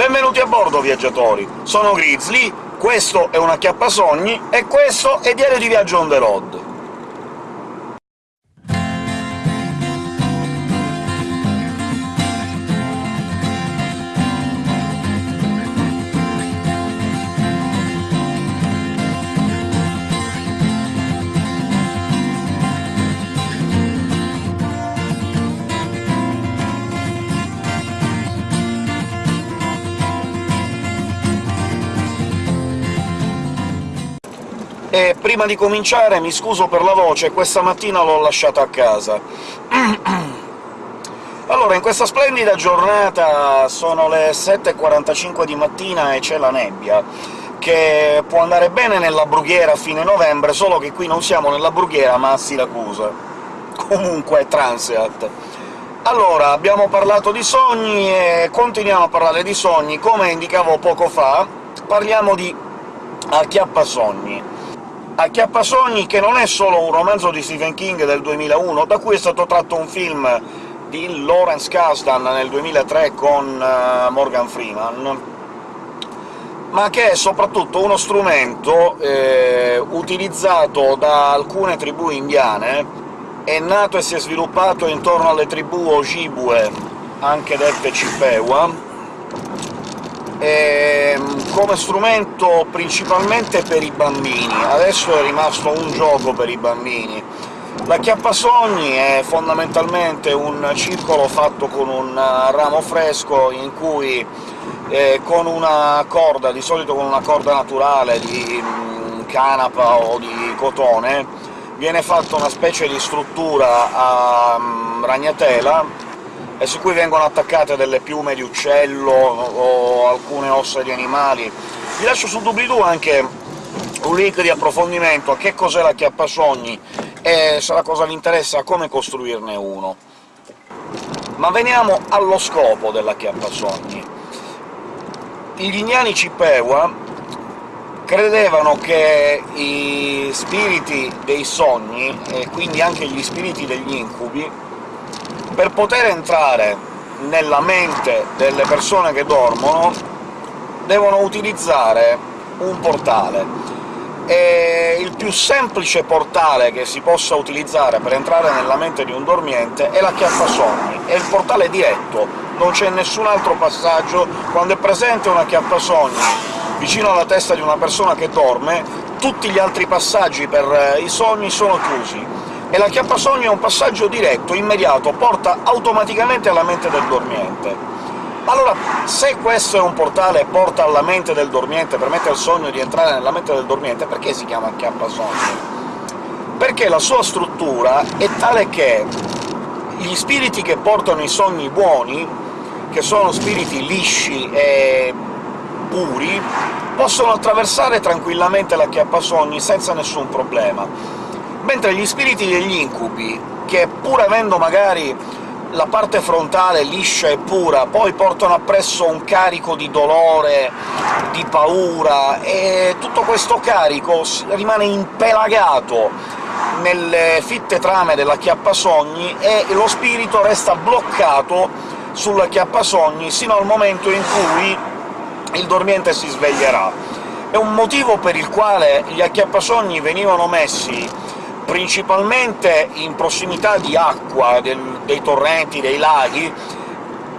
Benvenuti a bordo, viaggiatori! Sono Grizzly, questo è un acchiappasogni, e questo è Diario di Viaggio on the road. E prima di cominciare mi scuso per la voce, questa mattina l'ho lasciata a casa. Allora, in questa splendida giornata sono le 7.45 di mattina e c'è la nebbia, che può andare bene nella brughiera a fine novembre, solo che qui non siamo nella brughiera, ma a Siracusa. Comunque, Transeat. Allora, abbiamo parlato di sogni e continuiamo a parlare di sogni. Come indicavo poco fa, parliamo di acchiappasogni. Acchiappasogni che non è solo un romanzo di Stephen King del 2001, da cui è stato tratto un film di Lawrence Kasdan nel 2003 con uh, Morgan Freeman, ma che è soprattutto uno strumento eh, utilizzato da alcune tribù indiane, è nato e si è sviluppato intorno alle tribù Ojibwe, anche dette Chippewa, ehm, come strumento principalmente per i bambini. Adesso è rimasto un gioco per i bambini. La chiappasogni è fondamentalmente un circolo fatto con un ramo fresco in cui eh, con una corda, di solito con una corda naturale di mh, canapa o di cotone, viene fatta una specie di struttura a mh, ragnatela e su cui vengono attaccate delle piume di uccello o alcune ossa di animali. Vi lascio su doobly-doo anche un link di approfondimento a che cos'è la chiappasogni e, se la cosa vi interessa, come costruirne uno. Ma veniamo allo scopo della chiappasogni. Gli indiani Chippewa credevano che i spiriti dei sogni, e quindi anche gli spiriti degli incubi, per poter entrare nella mente delle persone che dormono devono utilizzare un portale, e il più semplice portale che si possa utilizzare per entrare nella mente di un dormiente è la chiappasogni, è il portale diretto, non c'è nessun altro passaggio. Quando è presente una chiappasogni vicino alla testa di una persona che dorme, tutti gli altri passaggi per i sogni sono chiusi e la chiappasogno è un passaggio diretto, immediato, porta automaticamente alla mente del dormiente. Allora, se questo è un portale e porta alla mente del dormiente, permette al sogno di entrare nella mente del dormiente, perché si chiama chiappasogno? Perché la sua struttura è tale che gli spiriti che portano i sogni buoni, che sono spiriti lisci e puri, possono attraversare tranquillamente la chiappasogni senza nessun problema mentre gli spiriti degli incubi, che pur avendo magari la parte frontale liscia e pura, poi portano appresso un carico di dolore, di paura, e tutto questo carico rimane impelagato nelle fitte trame della chiappasogni e lo spirito resta bloccato sulla chiappasogni sino al momento in cui il dormiente si sveglierà. È un motivo per il quale gli acchiappasogni venivano messi principalmente in prossimità di acqua, del, dei torrenti, dei laghi,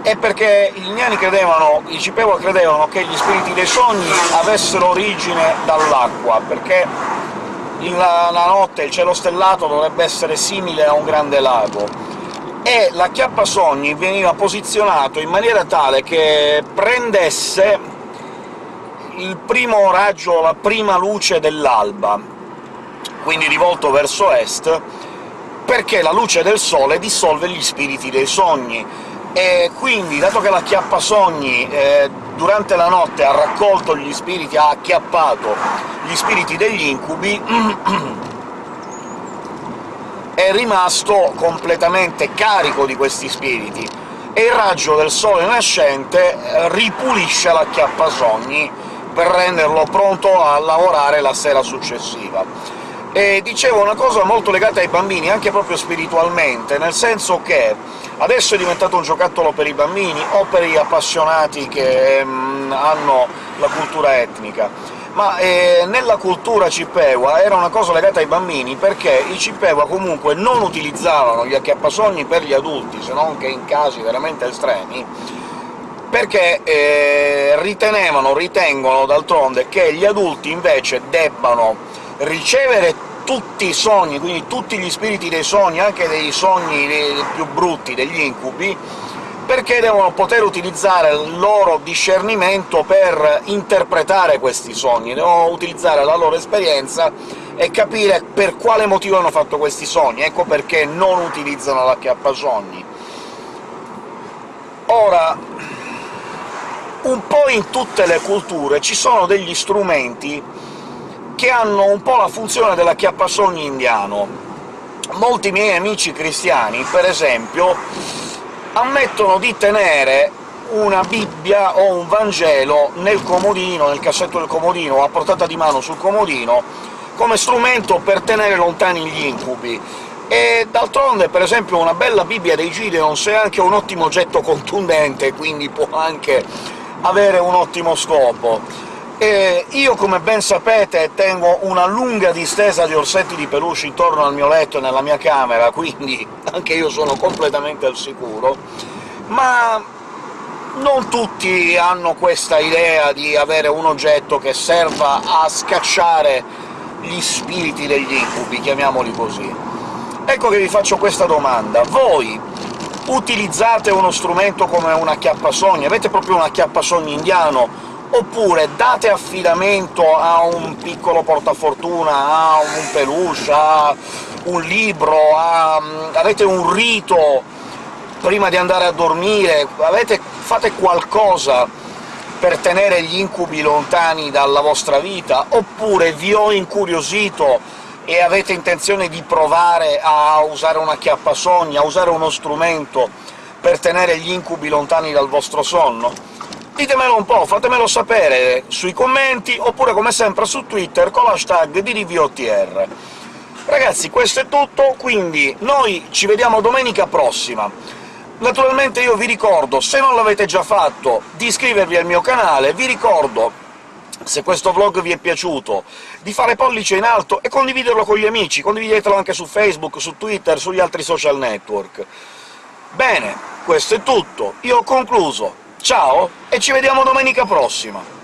è perché gli indiani credevano, i Cipewa credevano che gli spiriti dei sogni avessero origine dall'acqua, perché la, la notte il cielo stellato dovrebbe essere simile a un grande lago, e la chiappa sogni veniva posizionato in maniera tale che prendesse il primo raggio, la prima luce dell'alba, quindi rivolto verso est, perché la luce del sole dissolve gli spiriti dei sogni, e quindi, dato che la chiappasogni eh, durante la notte ha raccolto gli spiriti, ha acchiappato gli spiriti degli incubi, è rimasto completamente carico di questi spiriti, e il raggio del sole nascente eh, ripulisce la chiappasogni per renderlo pronto a lavorare la sera successiva. E dicevo una cosa molto legata ai bambini, anche proprio spiritualmente, nel senso che adesso è diventato un giocattolo per i bambini o per gli appassionati che mm, hanno la cultura etnica, ma eh, nella cultura Cippewa era una cosa legata ai bambini, perché i Cippewa comunque non utilizzavano gli acchiappasogni per gli adulti, se non che in casi veramente estremi, perché eh, ritenevano, ritengono d'altronde, che gli adulti invece debbano ricevere tutti i sogni, quindi tutti gli spiriti dei sogni, anche dei sogni più brutti, degli incubi, perché devono poter utilizzare il loro discernimento per interpretare questi sogni, devono utilizzare la loro esperienza e capire per quale motivo hanno fatto questi sogni, ecco perché non utilizzano l'acchiappasogni. Ora, un po' in tutte le culture ci sono degli strumenti che hanno un po' la funzione dell'acchiappasogni indiano. Molti miei amici cristiani, per esempio, ammettono di tenere una Bibbia o un Vangelo nel comodino, nel cassetto del comodino, o a portata di mano sul comodino, come strumento per tenere lontani gli incubi. E d'altronde, per esempio, una bella Bibbia dei Gideons è anche un ottimo oggetto contundente, quindi può anche avere un ottimo scopo. E io, come ben sapete, tengo una lunga distesa di orsetti di peluche intorno al mio letto e nella mia camera, quindi anche io sono completamente al sicuro, ma non tutti hanno questa idea di avere un oggetto che serva a scacciare gli spiriti degli incubi, chiamiamoli così. Ecco che vi faccio questa domanda. Voi utilizzate uno strumento come un acchiappasogni? Avete proprio un acchiappasogni indiano oppure date affidamento a un piccolo portafortuna, a un peluche, a un libro, a... avete un rito prima di andare a dormire, avete... fate qualcosa per tenere gli incubi lontani dalla vostra vita, oppure vi ho incuriosito e avete intenzione di provare a usare una chiappasogni, a usare uno strumento per tenere gli incubi lontani dal vostro sonno? Ditemelo un po', fatemelo sapere sui commenti, oppure come sempre su Twitter con l'hashtag DDVOTR. Ragazzi, questo è tutto, quindi noi ci vediamo domenica prossima. Naturalmente io vi ricordo, se non l'avete già fatto, di iscrivervi al mio canale, vi ricordo se questo vlog vi è piaciuto, di fare pollice in alto e condividerlo con gli amici, condividetelo anche su Facebook, su Twitter, sugli altri social network. Bene, questo è tutto, io ho concluso, ciao e ci vediamo domenica prossima!